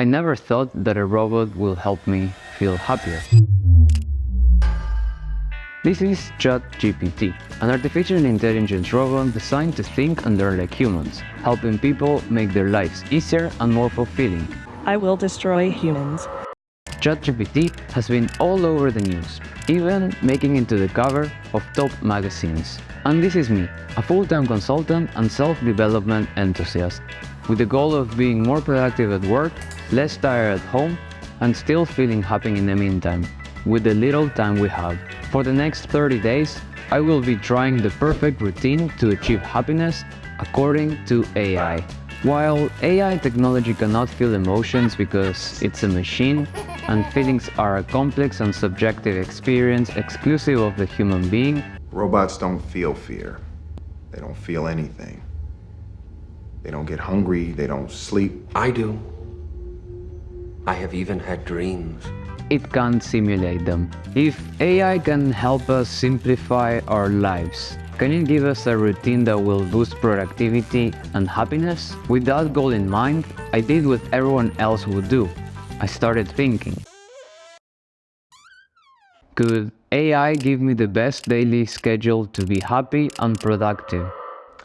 I never thought that a robot will help me feel happier. This is ChatGPT, an artificial intelligence robot designed to think and learn like humans, helping people make their lives easier and more fulfilling. I will destroy humans. ChatGPT has been all over the news, even making it to the cover of top magazines. And this is me, a full-time consultant and self-development enthusiast, with the goal of being more productive at work, less tired at home, and still feeling happy in the meantime, with the little time we have. For the next 30 days, I will be trying the perfect routine to achieve happiness according to AI. While AI technology cannot feel emotions because it's a machine, and feelings are a complex and subjective experience exclusive of the human being, Robots don't feel fear. They don't feel anything. They don't get hungry, they don't sleep. I do. I have even had dreams. it can't simulate them. If AI can help us simplify our lives, can it give us a routine that will boost productivity and happiness? With that goal in mind, I did what everyone else would do. I started thinking. Could AI give me the best daily schedule to be happy and productive?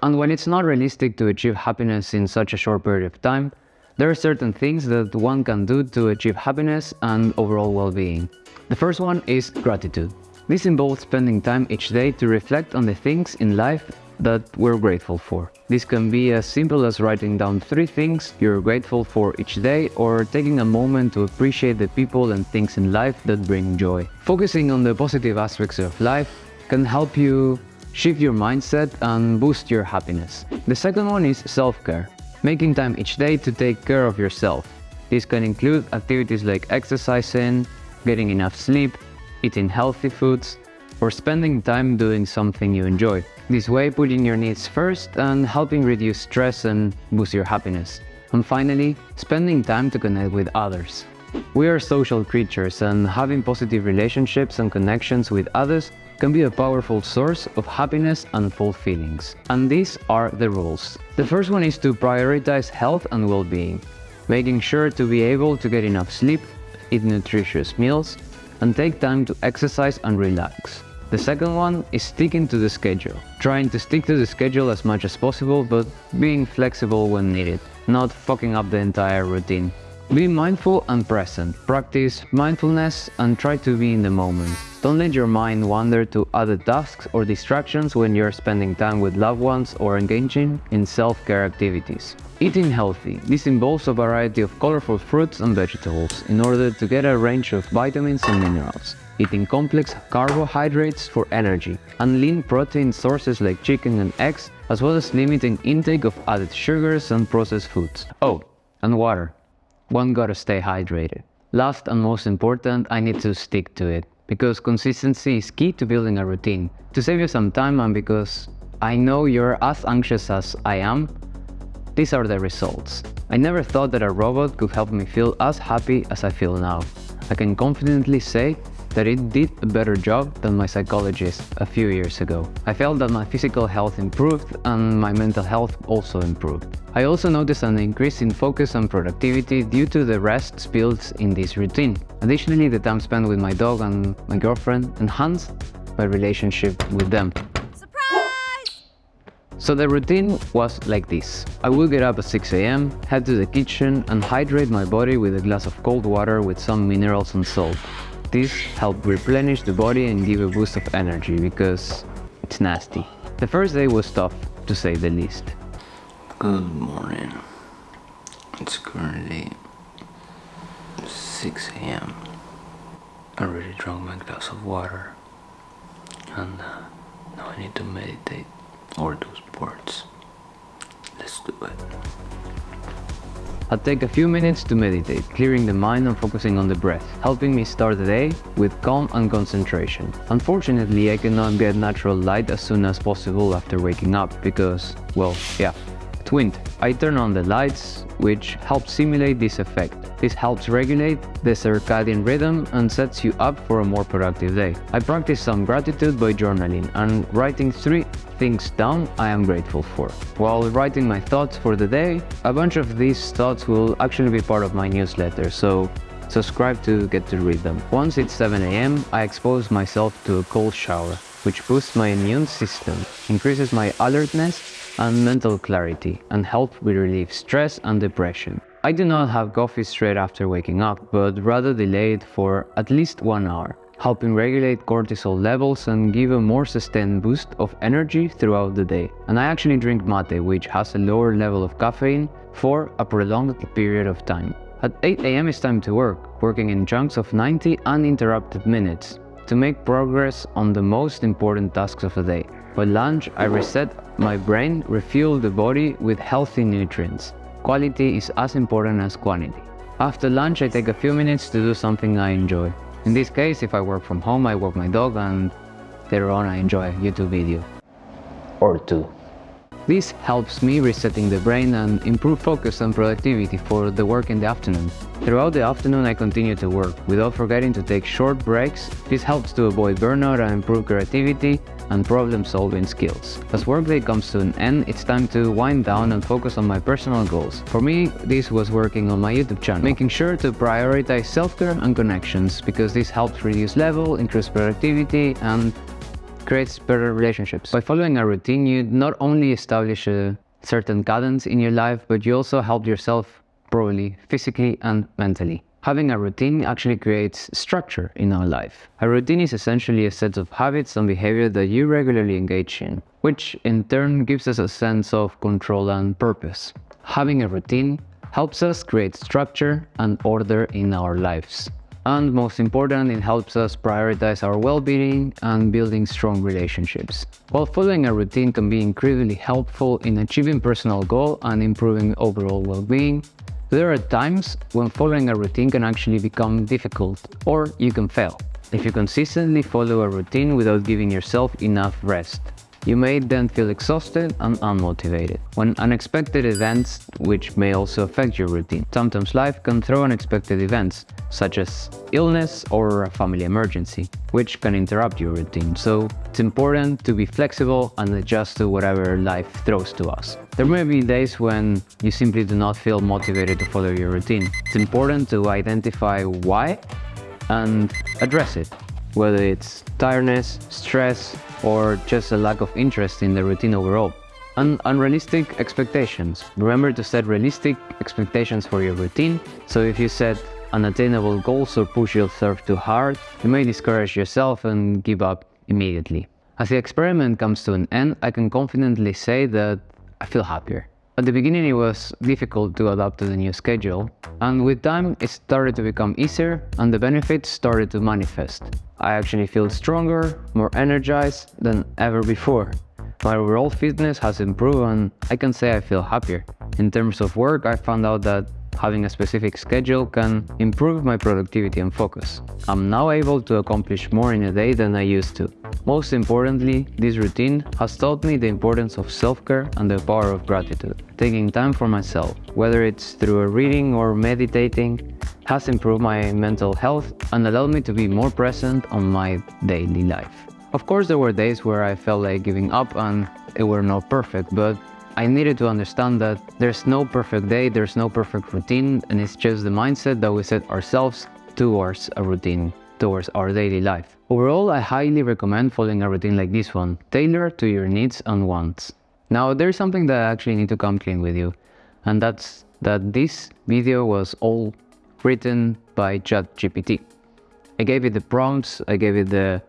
And when it's not realistic to achieve happiness in such a short period of time, there are certain things that one can do to achieve happiness and overall well-being. The first one is gratitude. This involves spending time each day to reflect on the things in life that we're grateful for. This can be as simple as writing down three things you're grateful for each day or taking a moment to appreciate the people and things in life that bring joy. Focusing on the positive aspects of life can help you shift your mindset and boost your happiness. The second one is self-care. Making time each day to take care of yourself. This can include activities like exercising, getting enough sleep, eating healthy foods, or spending time doing something you enjoy. This way, putting your needs first and helping reduce stress and boost your happiness. And finally, spending time to connect with others. We are social creatures and having positive relationships and connections with others can be a powerful source of happiness and full feelings. And these are the rules. The first one is to prioritize health and well-being, making sure to be able to get enough sleep, eat nutritious meals, and take time to exercise and relax. The second one is sticking to the schedule, trying to stick to the schedule as much as possible but being flexible when needed, not fucking up the entire routine. Be mindful and present, practice mindfulness and try to be in the moment. Don't let your mind wander to other tasks or distractions when you're spending time with loved ones or engaging in self-care activities. Eating healthy. This involves a variety of colorful fruits and vegetables in order to get a range of vitamins and minerals. Eating complex carbohydrates for energy and lean protein sources like chicken and eggs, as well as limiting intake of added sugars and processed foods. Oh, and water. One gotta stay hydrated. Last and most important, I need to stick to it because consistency is key to building a routine. To save you some time and because I know you're as anxious as I am, these are the results. I never thought that a robot could help me feel as happy as I feel now. I can confidently say that it did a better job than my psychologist a few years ago. I felt that my physical health improved and my mental health also improved. I also noticed an increase in focus and productivity due to the rest built in this routine. Additionally, the time spent with my dog and my girlfriend enhanced my relationship with them. So the routine was like this. I will get up at 6 am, head to the kitchen and hydrate my body with a glass of cold water with some minerals and salt. This helped replenish the body and give a boost of energy because it's nasty. The first day was tough, to say the least. Good morning. It's currently 6 a.m. I already drank my glass of water and uh, now I need to meditate or do sports. Let's do it. I'll take a few minutes to meditate, clearing the mind and focusing on the breath, helping me start the day with calm and concentration. Unfortunately, I cannot get natural light as soon as possible after waking up because, well, yeah, I turn on the lights, which helps simulate this effect. This helps regulate the circadian rhythm and sets you up for a more productive day. I practice some gratitude by journaling and writing three things down I am grateful for. While writing my thoughts for the day, a bunch of these thoughts will actually be part of my newsletter, so subscribe to get to read them. Once it's 7 am, I expose myself to a cold shower, which boosts my immune system, increases my alertness and mental clarity, and help with relieve stress and depression. I do not have coffee straight after waking up, but rather delay it for at least one hour, helping regulate cortisol levels and give a more sustained boost of energy throughout the day. And I actually drink mate, which has a lower level of caffeine, for a prolonged period of time. At 8 am is time to work, working in chunks of 90 uninterrupted minutes to make progress on the most important tasks of the day. For lunch, I reset my brain, refuel the body with healthy nutrients. Quality is as important as quantity. After lunch, I take a few minutes to do something I enjoy. In this case, if I work from home, I walk my dog and later on I enjoy a YouTube video. Or two. This helps me resetting the brain and improve focus and productivity for the work in the afternoon. Throughout the afternoon I continue to work, without forgetting to take short breaks. This helps to avoid burnout and improve creativity and problem-solving skills. As workday comes to an end, it's time to wind down and focus on my personal goals. For me, this was working on my YouTube channel, making sure to prioritize self-care and connections because this helps reduce level, increase productivity and creates better relationships. By following a routine, you not only establish a certain cadence in your life, but you also help yourself probably physically and mentally. Having a routine actually creates structure in our life. A routine is essentially a set of habits and behavior that you regularly engage in, which in turn gives us a sense of control and purpose. Having a routine helps us create structure and order in our lives. And most important, it helps us prioritize our well-being and building strong relationships. While following a routine can be incredibly helpful in achieving personal goal and improving overall well-being, there are times when following a routine can actually become difficult, or you can fail. If you consistently follow a routine without giving yourself enough rest, you may then feel exhausted and unmotivated. When unexpected events, which may also affect your routine. Sometimes life can throw unexpected events, such as illness or a family emergency, which can interrupt your routine. So it's important to be flexible and adjust to whatever life throws to us. There may be days when you simply do not feel motivated to follow your routine. It's important to identify why and address it, whether it's tiredness, stress, or just a lack of interest in the routine overall. And unrealistic expectations. Remember to set realistic expectations for your routine. So if you set unattainable goals or push yourself too hard, you may discourage yourself and give up immediately. As the experiment comes to an end, I can confidently say that I feel happier. At the beginning it was difficult to adapt to the new schedule, and with time it started to become easier and the benefits started to manifest. I actually feel stronger, more energized than ever before. My overall fitness has improved and I can say I feel happier. In terms of work, I found out that having a specific schedule can improve my productivity and focus. I'm now able to accomplish more in a day than I used to. Most importantly, this routine has taught me the importance of self-care and the power of gratitude. Taking time for myself, whether it's through a reading or meditating, has improved my mental health and allowed me to be more present on my daily life. Of course, there were days where I felt like giving up and it were not perfect, but I needed to understand that there's no perfect day, there's no perfect routine, and it's just the mindset that we set ourselves towards a routine, towards our daily life. Overall, I highly recommend following a routine like this one, tailored to your needs and wants. Now, there's something that I actually need to come clean with you, and that's that this video was all written by ChatGPT. I gave it the prompts, I gave it the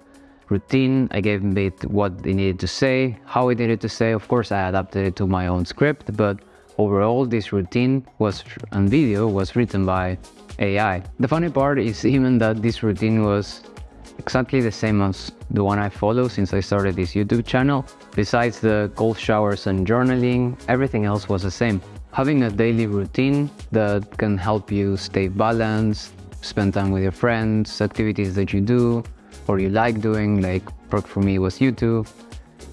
routine. I gave it what they needed to say, how it needed to say. Of course, I adapted it to my own script, but overall, this routine was and video was written by AI. The funny part is even that this routine was exactly the same as the one I follow since I started this YouTube channel. Besides the cold showers and journaling, everything else was the same. Having a daily routine that can help you stay balanced, spend time with your friends, activities that you do, or you like doing, like for me was YouTube,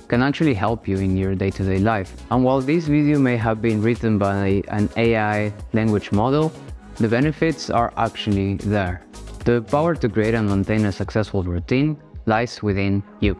can actually help you in your day-to-day -day life. And while this video may have been written by an AI language model, the benefits are actually there. The power to create and maintain a successful routine lies within you.